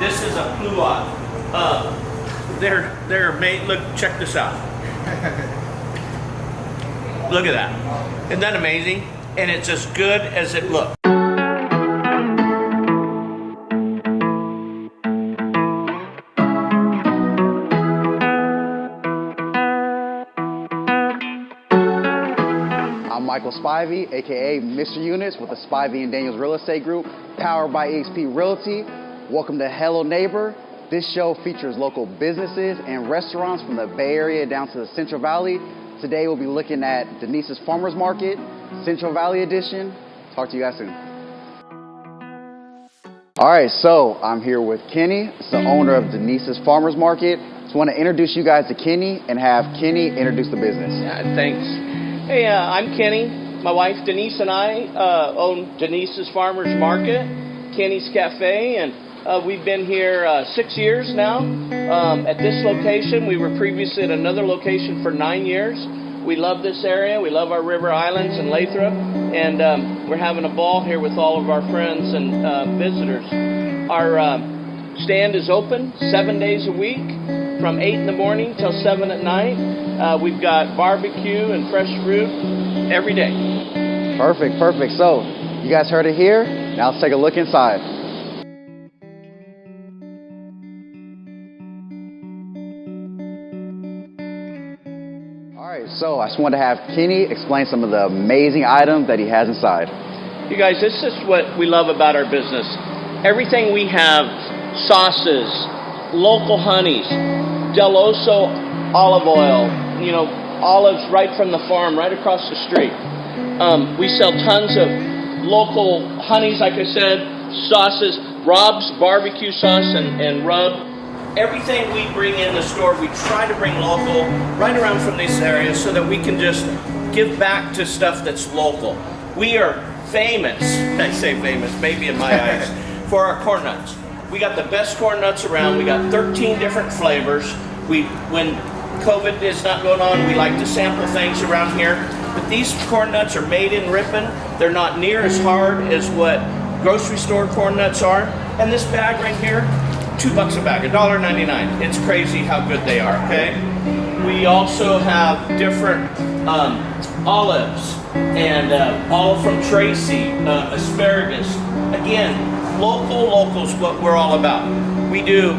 This is a pluot. Uh, they're they're made. Look, check this out. Look at that. Isn't that amazing? And it's as good as it looks. I'm Michael Spivey, aka Mr. Units with the Spivey and Daniels Real Estate Group, powered by EXP Realty. Welcome to Hello Neighbor. This show features local businesses and restaurants from the Bay Area down to the Central Valley. Today we'll be looking at Denise's Farmers Market, Central Valley Edition. Talk to you guys soon. All right, so I'm here with Kenny, it's the owner of Denise's Farmers Market. Just want to introduce you guys to Kenny and have Kenny introduce the business. Yeah, thanks. Hey, uh, I'm Kenny. My wife Denise and I uh, own Denise's Farmers Market, Kenny's Cafe, and uh, we've been here uh, six years now. Um, at this location, we were previously at another location for nine years. We love this area. We love our river islands and Lathrop, and um, we're having a ball here with all of our friends and uh, visitors. Our uh, stand is open seven days a week from 8 in the morning till 7 at night. Uh, we've got barbecue and fresh fruit every day. Perfect, perfect. So, you guys heard it here. Now let's take a look inside. So I just wanted to have Kenny explain some of the amazing items that he has inside. You guys, this is what we love about our business. Everything we have sauces, local honeys, Deloso olive oil, you know, olives right from the farm, right across the street. Um, we sell tons of local honeys, like I said, sauces, Rob's barbecue sauce and, and rub. Everything we bring in the store, we try to bring local right around from these areas so that we can just give back to stuff that's local. We are famous, I say famous, maybe in my eyes, for our corn nuts. We got the best corn nuts around. We got 13 different flavors. We, when COVID is not going on, we like to sample things around here. But these corn nuts are made in Ripon. They're not near as hard as what grocery store corn nuts are. And this bag right here, two bucks a bag, $1.99. It's crazy how good they are, okay? We also have different um, olives and uh, from Tracy, uh, asparagus. Again, local, local's what we're all about. We do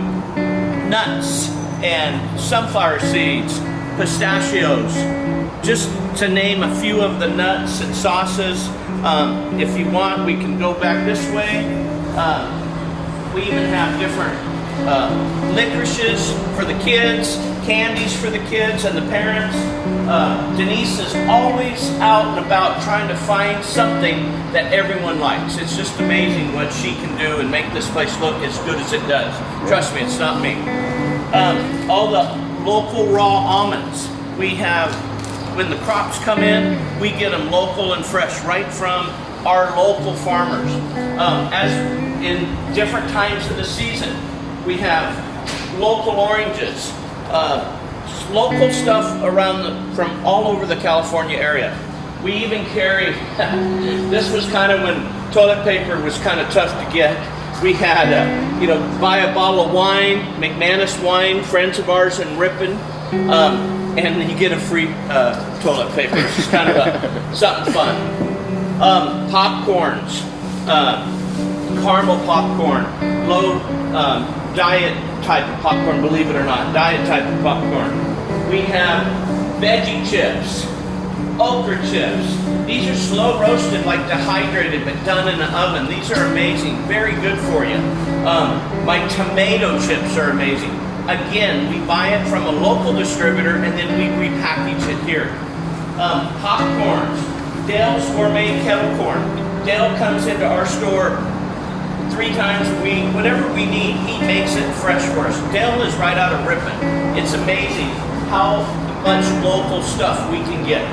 nuts and sunflower seeds, pistachios, just to name a few of the nuts and sauces. Um, if you want, we can go back this way. Uh, we even have different uh, licorices for the kids, candies for the kids and the parents. Uh, Denise is always out and about trying to find something that everyone likes. It's just amazing what she can do and make this place look as good as it does. Trust me, it's not me. Um, all the local raw almonds we have when the crops come in, we get them local and fresh right from our local farmers. Um, as in different times of the season, we have local oranges, uh, local stuff around the, from all over the California area. We even carry, this was kind of when toilet paper was kind of tough to get. We had, uh, you know, buy a bottle of wine, McManis wine, friends of ours in Ripon, um, and then you get a free uh, toilet paper. It's just kind of a, something fun. Um, popcorns, uh, caramel popcorn, low um, diet type of popcorn, believe it or not, diet type of popcorn. We have veggie chips, okra chips. These are slow roasted, like dehydrated, but done in the oven. These are amazing, very good for you. Um, my tomato chips are amazing. Again, we buy it from a local distributor and then we repackage it here. Um, popcorns, Dale's Gourmet Kettle Corn. Dale comes into our store three times a week, whatever we need, he makes it fresh for us. Dell is right out of Ripon. It's amazing how much local stuff we can get.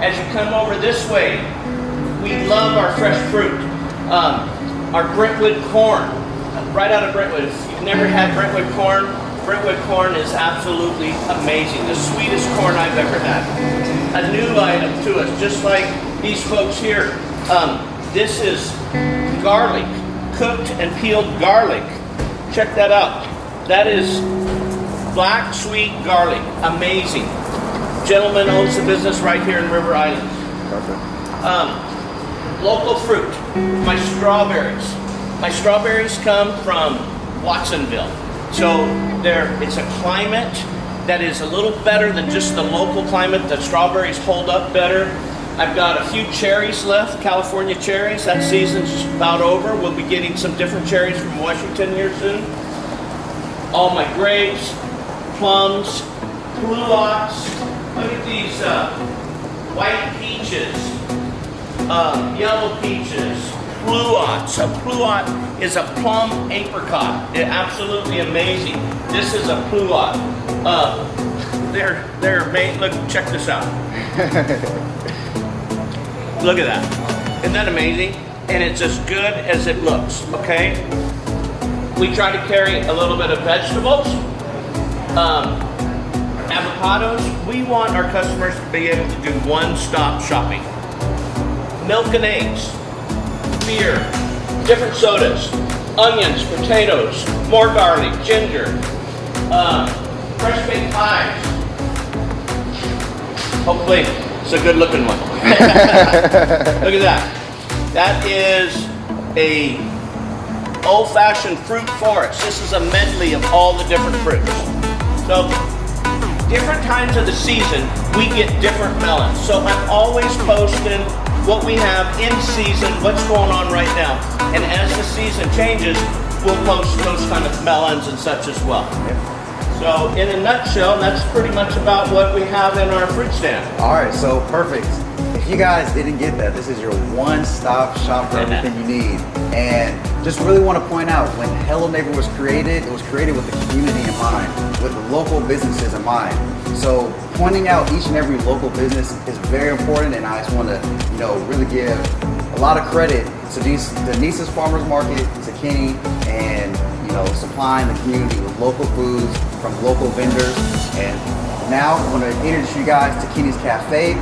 As you come over this way, we love our fresh fruit. Um, our Brentwood corn, right out of Brentwood. If you've never had Brentwood corn, Brentwood corn is absolutely amazing. The sweetest corn I've ever had. A new item to us, just like these folks here. Um, this is garlic, cooked and peeled garlic. check that out. That is black sweet garlic. Amazing. Gentleman owns the business right here in River Island. Perfect. Um, local fruit. My strawberries. My strawberries come from Watsonville. So there, it's a climate that is a little better than just the local climate. The strawberries hold up better. I've got a few cherries left, California cherries. That season's about over. We'll be getting some different cherries from Washington here soon. All my grapes, plums, pluots. Look at these uh, white peaches, uh, yellow peaches, pluots. A pluot is a plum apricot. It, absolutely amazing. This is a pluot. Uh, they're they're made. Look, check this out. Look at that. Isn't that amazing? And it's as good as it looks. Okay. We try to carry a little bit of vegetables. Um, avocados, we want our customers to be able to do one-stop shopping. Milk and eggs, beer, different sodas, onions, potatoes, more garlic, ginger, uh, fresh baked pies. Hopefully, it's a good-looking one. Look at that. That is a old-fashioned fruit forest. This is a medley of all the different fruits. So different times of the season, we get different melons. So I'm always posting what we have in season, what's going on right now. And as the season changes, we'll post those kind of melons and such as well. So in a nutshell, that's pretty much about what we have in our fruit stand. All right, so perfect. If you guys didn't get that, this is your one-stop shop for everything you need. And just really want to point out, when Hello Neighbor was created, it was created with the community in mind, with the local businesses in mind. So pointing out each and every local business is very important, and I just want to, you know, really give a lot of credit to these, Denise's Farmers Market, to Kenny, and you know, supplying the community with local foods from local vendors. And now I want to introduce you guys to Kenny's Cafe.